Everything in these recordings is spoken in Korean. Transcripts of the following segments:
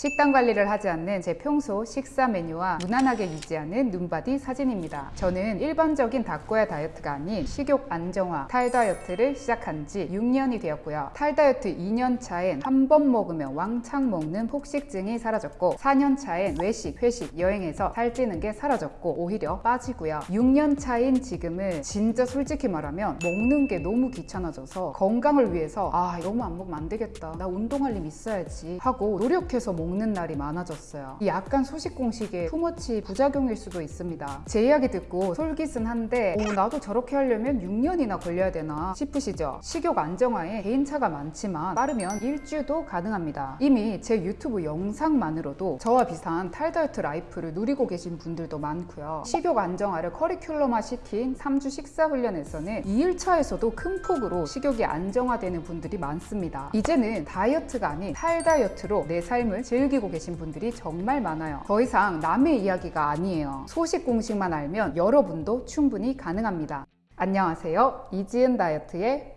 식단 관리를 하지 않는 제 평소 식사 메뉴와 무난하게 유지하는 눈바디 사진입니다. 저는 일반적인 닭고야 다이어트가 아닌 식욕 안정화 탈 다이어트를 시작한 지 6년이 되었고요. 탈 다이어트 2년 차엔 한 번 먹으면 왕창 먹는 폭식증이 사라졌고 4년 차엔 외식, 회식, 여행에서 살찌는 게 사라졌고 오히려 빠지고요. 6년 차인 지금은 진짜 솔직히 말하면 먹는 게 너무 귀찮아져서 건강을 위해서 아 너무 안 먹으면 안 되겠다. 나 운동할 힘 있어야지 하고 노력해서 먹는 날이 많아졌어요. 이 약간 소식 공식의 too much 부작용일 수도 있습니다. 제 이야기 듣고 솔깃은 한데 오, 나도 저렇게 하려면 6년이나 걸려야 되나 싶으시죠? 식욕 안정화에 개인차가 많지만 빠르면 일주도 가능합니다. 이미 제 유튜브 영상만으로도 저와 비슷한 탈다이어트 life를 누리고 계신 분들도 많고요. 식욕 안정화를 커리큘럼화 시킨 3주 식사 훈련에서는 2일차에서도 큰 폭으로 식욕이 안정화되는 분들이 많습니다. 이제는 다이어트가 아닌 탈다이어트로 내 삶을 즐 기고 계신 분들이 정말 많아요. 더 이상 남의 이야기가 아니에요. 소식 공식만 알면 여러분도 충분히 가능합니다. 안녕하세요. 이지은 다이어트의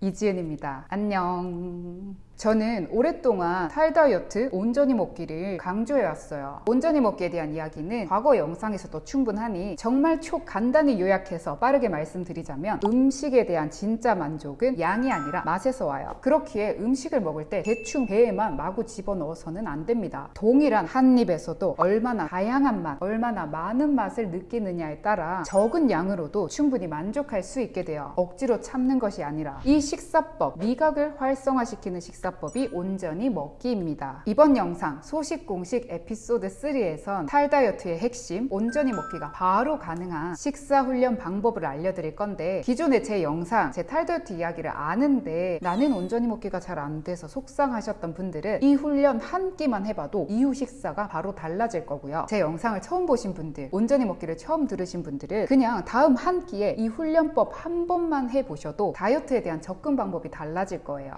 이지은입니다. 안녕. 저는 오랫동안 탈다이어트 온전히 먹기를 강조해왔어요. 온전히 먹기에 대한 이야기는 과거 영상에서도 충분하니 정말 초 간단히 요약해서 빠르게 말씀드리자면 음식에 대한 진짜 만족은 양이 아니라 맛에서 와요. 그렇기에 음식을 먹을 때 대충 배에만 마구 집어넣어서는 안 됩니다. 동일한 한 입에서도 얼마나 다양한 맛, 얼마나 많은 맛을 느끼느냐에 따라 적은 양으로도 충분히 만족할 수 있게 돼요. 억지로 참는 것이 아니라 이 식사법, 미각을 활성화시키는 식사 식사법이 온전히 먹기입니다. 이번 영상 소식 공식 에피소드 3에선 탈다이어트의 핵심 온전히 먹기가 바로 가능한 식사 훈련 방법을 알려드릴 건데 기존에 제 영상 제 탈다이어트 이야기를 아는데 나는 온전히 먹기가 잘 안 돼서 속상하셨던 분들은 이 훈련 한 끼만 해봐도 이후 식사가 바로 달라질 거고요. 제 영상을 처음 보신 분들 온전히 먹기를 처음 들으신 분들은 그냥 다음 한 끼에 이 훈련법 한 번만 해보셔도 다이어트에 대한 접근 방법이 달라질 거예요.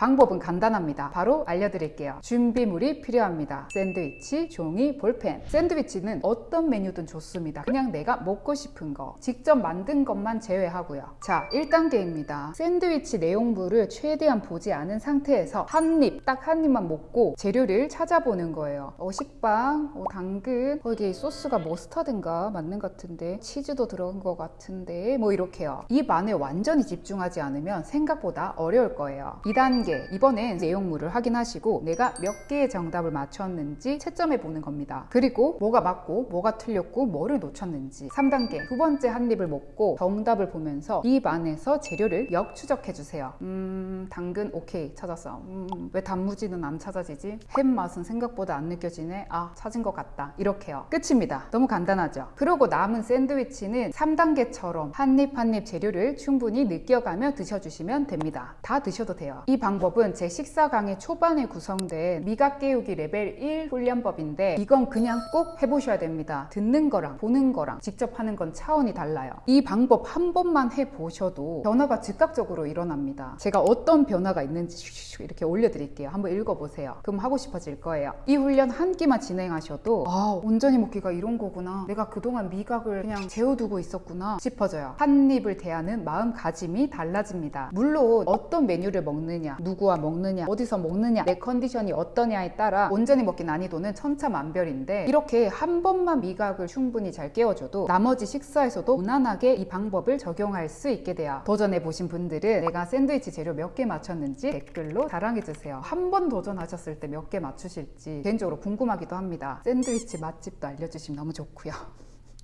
방법은 간단합니다. 바로 알려드릴게요. 준비물이 필요합니다. 샌드위치, 종이, 볼펜. 샌드위치는 어떤 메뉴든 좋습니다. 그냥 내가 먹고 싶은 거. 직접 만든 것만 제외하고요. 자, 1단계입니다. 샌드위치 내용물을 최대한 보지 않은 상태에서 한 입, 딱 한 입만 먹고 재료를 찾아보는 거예요. 어, 식빵, 어, 당근, 거기 소스가 머스타드인가 맞는 것 같은데 치즈도 들어간 것 같은데 뭐 이렇게요. 입 안에 완전히 집중하지 않으면 생각보다 어려울 거예요. 2단계 2 단계 이번엔 내용물을 확인하시고 내가 몇 개의 정답을 맞췄는지 채점해 보는 겁니다. 그리고 뭐가 맞고 뭐가 틀렸고 뭐를 놓쳤는지 3단계 두 번째 한 입을 먹고 정답을 보면서 입 안에서 재료를 역추적해 주세요. 음 당근 오케이 찾았어. 음, 왜 단무지는 안 찾아지지? 햄 맛은 생각보다 안 느껴지네. 아 찾은 것 같다. 이렇게요. 끝입니다. 너무 간단하죠? 그리고 남은 샌드위치는 3단계처럼 한 입 한 입 재료를 충분히 느껴가며 드셔주시면 됩니다. 다 드셔도 돼요. 이 방법 방법은 제 식사 강의 초반에 구성된 미각 깨우기 레벨 1 훈련법인데 이건 그냥 꼭 해보셔야 됩니다. 듣는 거랑 보는 거랑 직접 하는 건 차원이 달라요. 이 방법 한 번만 해보셔도 변화가 즉각적으로 일어납니다. 제가 어떤 변화가 있는지 이렇게 올려드릴게요. 한번 읽어보세요. 그럼 하고 싶어질 거예요. 이 훈련 한 끼만 진행하셔도 아 온전히 먹기가 이런 거구나. 내가 그동안 미각을 그냥 재워두고 있었구나 싶어져요. 한 입을 대하는 마음가짐이 달라집니다. 물론 어떤 메뉴를 먹느냐 누구와 먹느냐 어디서 먹느냐 내 컨디션이 어떠냐에 따라 온전히 먹기 난이도는 천차만별인데 이렇게 한 번만 미각을 충분히 잘 깨워줘도 나머지 식사에서도 무난하게 이 방법을 적용할 수 있게 돼요. 도전해 보신 분들은 내가 샌드위치 재료 몇 개 맞췄는지 댓글로 자랑해 주세요. 한 번 도전하셨을 때 몇 개 맞추실지 개인적으로 궁금하기도 합니다. 샌드위치 맛집도 알려주시면 너무 좋고요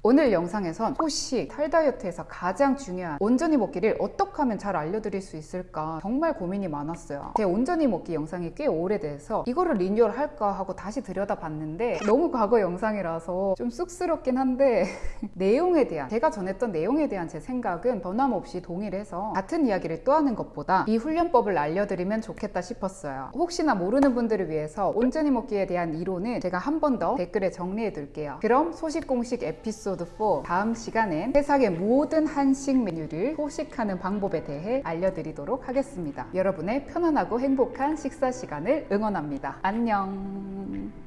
오늘 영상에선 소식, 탈다이어트에서 가장 중요한 온전히 먹기를 어떻게 하면 잘 알려드릴 수 있을까 정말 고민이 많았어요. 제 온전히 먹기 영상이 꽤 오래돼서 이거를 리뉴얼 할까 하고 다시 들여다봤는데 너무 과거 영상이라서 좀 쑥스럽긴 한데 내용에 대한 제가 전했던 내용에 대한 제 생각은 변함없이 동일해서 같은 이야기를 또 하는 것보다 이 훈련법을 알려드리면 좋겠다 싶었어요. 혹시나 모르는 분들을 위해서 온전히 먹기에 대한 이론은 제가 한 번 더 댓글에 정리해 둘게요. 그럼 소식 공식 에피소드 에피소드 4 다음 시간엔 세상의 모든 한식 메뉴를 포식하는 방법에 대해 알려드리도록 하겠습니다. 여러분의 편안하고 행복한 식사 시간을 응원합니다. 안녕